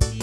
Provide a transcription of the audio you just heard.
you